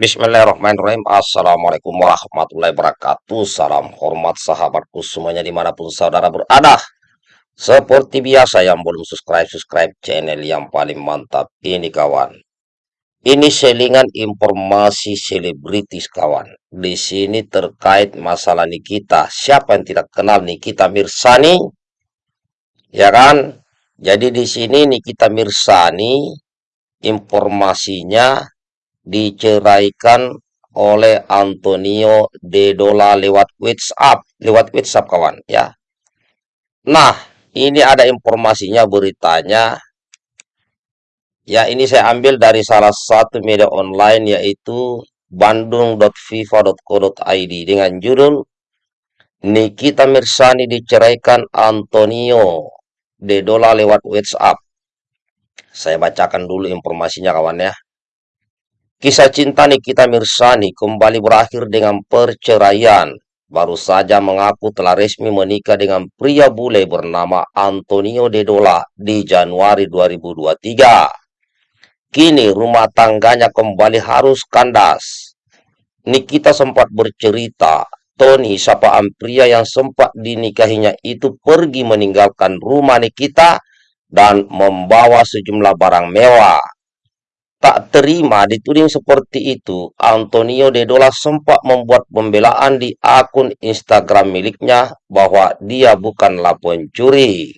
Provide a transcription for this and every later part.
Bismillahirrahmanirrahim. Assalamualaikum warahmatullahi wabarakatuh. Salam hormat sahabatku semuanya di mana pun saudara berada. Seperti biasa yang belum subscribe-subscribe channel yang paling mantap ini kawan. Ini selingan informasi selebritis kawan. Di sini terkait masalah Nikita Siapa yang tidak kenal Nikita Mirsani? Ya kan? Jadi di sini Nikita Mirsani informasinya diceraikan oleh Antonio De Dola lewat WhatsApp, lewat WhatsApp kawan ya. Nah, ini ada informasinya beritanya. Ya, ini saya ambil dari salah satu media online yaitu bandung.fifa.co.id dengan judul Nikita Mirsani diceraikan Antonio De Dola lewat WhatsApp. Saya bacakan dulu informasinya kawan ya. Kisah cinta Nikita Mirsani kembali berakhir dengan perceraian. Baru saja mengaku telah resmi menikah dengan pria bule bernama Antonio Dedola di Januari 2023. Kini rumah tangganya kembali harus kandas. Nikita sempat bercerita, Tony, sapaan pria yang sempat dinikahinya itu pergi meninggalkan rumah Nikita dan membawa sejumlah barang mewah. Tak terima dituding seperti itu, Antonio Dedola sempat membuat pembelaan di akun Instagram miliknya bahwa dia bukanlah pencuri.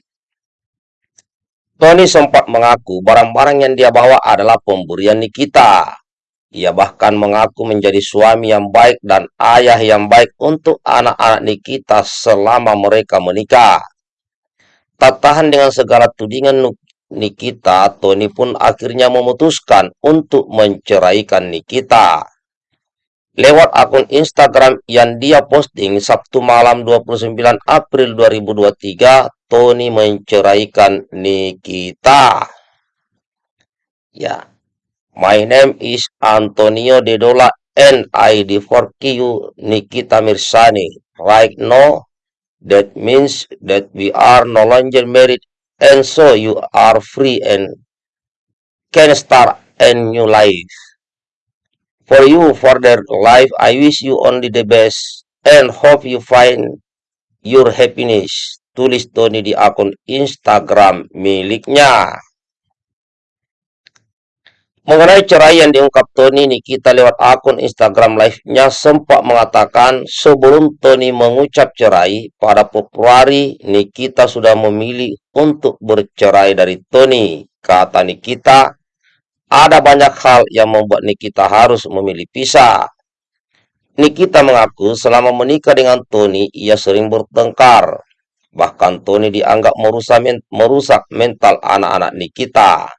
Tony sempat mengaku barang-barang yang dia bawa adalah pemberian Nikita. Ia bahkan mengaku menjadi suami yang baik dan ayah yang baik untuk anak-anak Nikita selama mereka menikah. Tak tahan dengan segala tudingan Nikita, Tony pun akhirnya memutuskan untuk menceraikan Nikita. Lewat akun Instagram yang dia posting Sabtu malam 29 April 2023, Tony menceraikan Nikita. Ya, my name is Antonio Dedola and I divorce you Nikita Mirsani. Right now, that means that we are no longer married and so you are free and can start a new life. For you, for their life, I wish you only the best and hope you find your happiness. Tulis Tony di akun Instagram miliknya. Mengenai cerai yang diungkap Tony Nikita lewat akun Instagram live-nya sempat mengatakan sebelum Tony mengucap cerai pada Februari Nikita sudah memilih untuk bercerai dari Tony. Kata Nikita, ada banyak hal yang membuat Nikita harus memilih pisah. Nikita mengaku selama menikah dengan Tony ia sering bertengkar. Bahkan Tony dianggap merusak, merusak mental anak-anak Nikita.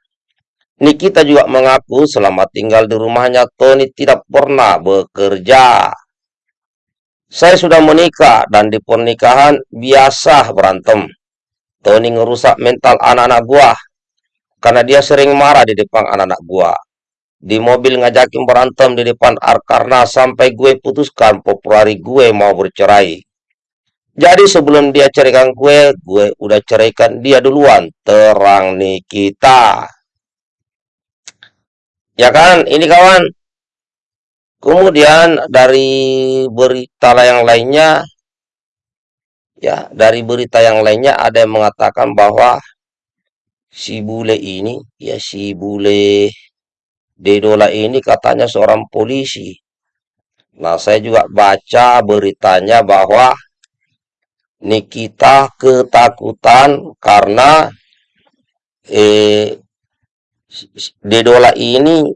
Nikita juga mengaku selama tinggal di rumahnya Tony tidak pernah bekerja. Saya sudah menikah dan di pernikahan biasa berantem. Tony ngerusak mental anak-anak gua karena dia sering marah di depan anak-anak gua. Di mobil ngajakin berantem di depan karena sampai gue putuskan Februari gue mau bercerai. Jadi sebelum dia ceraikan gue, gue udah ceraikan dia duluan. Terang Nikita. Ya kan, ini kawan. Kemudian dari berita yang lainnya, ya dari berita yang lainnya ada yang mengatakan bahwa si bule ini, ya si bule Dedola ini katanya seorang polisi. Nah, saya juga baca beritanya bahwa Nikita ketakutan karena eh, Dedola ini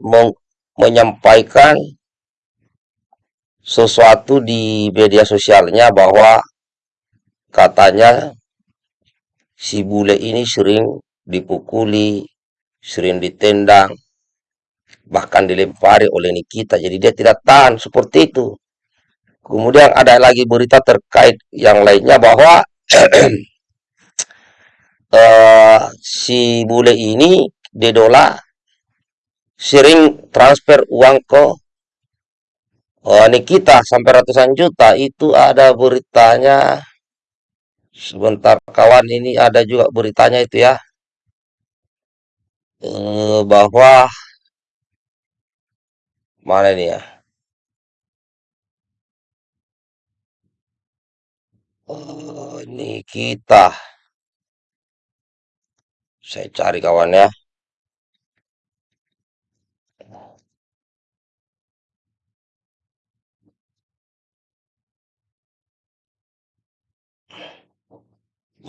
menyampaikan sesuatu di media sosialnya bahwa katanya si bule ini sering dipukuli, sering ditendang, bahkan dilempari oleh Nikita. Jadi dia tidak tahan seperti itu. Kemudian ada lagi berita terkait yang lainnya bahwa uh, si bule ini Dedola sering transfer uang ke oh, Nikita sampai ratusan juta. Itu ada beritanya. Sebentar kawan ini ada juga beritanya itu ya. Eh, bahwa mana ini ya? Oh, Nikita. Saya cari kawan ya.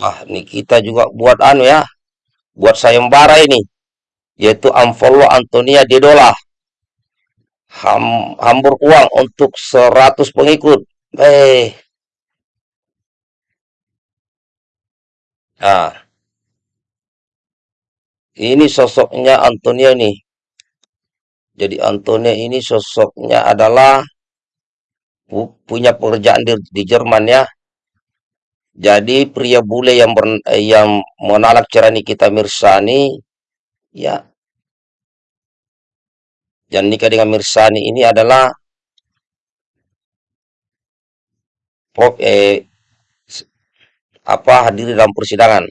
Ah ini kita juga buat anu ya buat sayembara ini yaitu Amfollo Antonia Dedola ham, hambur uang untuk 100 pengikut. Eh nah ini sosoknya Antonia nih jadi Antonia ini sosoknya adalah punya pekerjaan di, di Jerman ya jadi pria bule yang ber, yang menalak cerani kita Mirsani ya yang nikah dengan Mirsani ini adalah pop, eh, apa hadir dalam persidangan.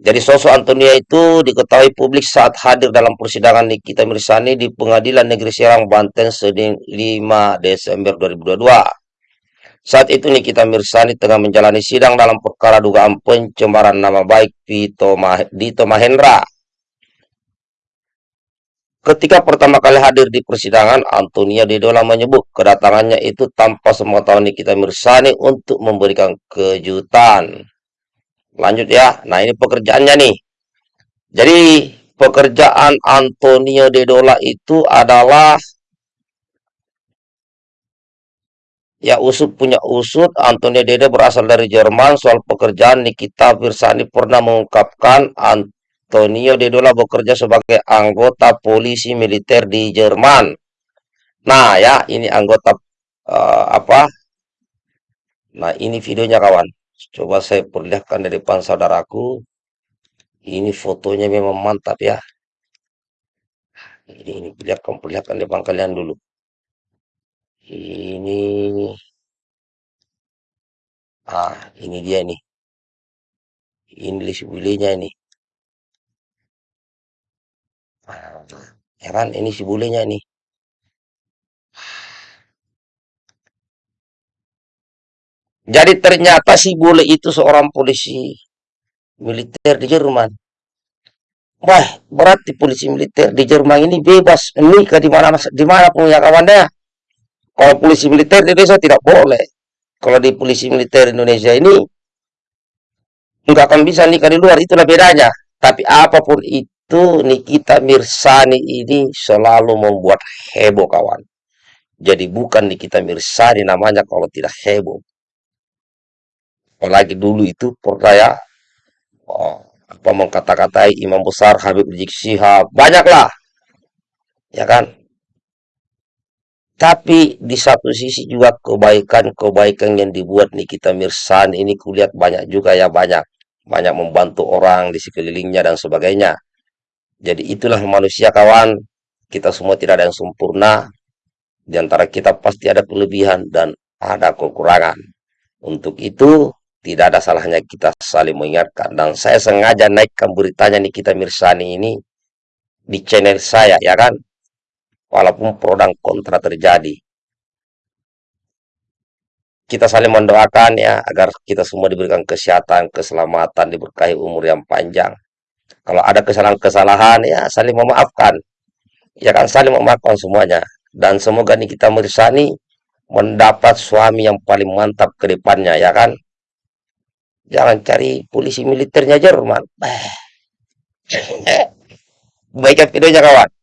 Jadi sosok Antonia itu diketahui publik saat hadir dalam persidangan Nikita Mirsani di Pengadilan Negeri Serang, Banten, Senin 5 Desember 2022. Saat itu Nikita Mirsani tengah menjalani sidang dalam perkara dugaan pencemaran nama baik Dito Mahendra Ketika pertama kali hadir di persidangan, Antonia Dedola menyebut kedatangannya itu tanpa sepengetahuan Nikita Mirsani untuk memberikan kejutan. Lanjut ya, nah ini pekerjaannya nih. Jadi pekerjaan Antonio Dedola itu adalah ya usut punya usut Antonio Dede berasal dari Jerman soal pekerjaan Nikita Mirsani pernah mengungkapkan Tonio Dedola bekerja sebagai anggota polisi militer di Jerman. Nah ya, ini anggota uh, apa? Nah ini videonya kawan. Coba saya perlihatkan dari depan saudaraku. Ini fotonya memang mantap ya. Ini, ini perlihatkan, perlihatkan depan kalian dulu. Ini, ah ini dia nih. Ini list ini. ya kan? Ini si bulenya nih. Jadi ternyata si bule itu seorang polisi militer di Jerman. Wah berarti polisi militer di Jerman ini bebas. Nikah di mana di mana pun ya kawannya kalau polisi militer di Indonesia tidak boleh. Kalau di polisi militer Indonesia ini nggak akan bisa nikah di luar. Itulah bedanya. Tapi apa pun itu Nikita Mirsani ini selalu membuat heboh kawan. Jadi bukan Nikita Mirsani namanya kalau tidak heboh. Apalagi dulu itu percaya oh, apa mengkata-katai imam besar Habib Rizik Syihab. Banyaklah. Ya kan tapi di satu sisi juga kebaikan-kebaikan yang dibuat Nikita Mirsani ini kulihat banyak juga ya banyak banyak membantu orang di sekelilingnya dan sebagainya jadi itulah manusia kawan, kita semua tidak ada yang sempurna, di antara kita pasti ada kelebihan dan ada kekurangan. Untuk itu, tidak ada salahnya kita saling mengingatkan. Dan saya sengaja naikkan beritanya nih kita Mirsani ini di channel saya, ya kan? Walaupun pro dan kontra terjadi. Kita saling mendoakan ya, agar kita semua diberikan kesehatan, keselamatan, diberkahi umur yang panjang. Kalau ada kesalahan-kesalahan ya saling memaafkan. Ya kan saling memaafkan semuanya. Dan semoga nih kita Mirsani mendapat suami yang paling mantap ke depannya ya kan. Jangan cari polisi militernya Jerman. Baikkan videonya kawan.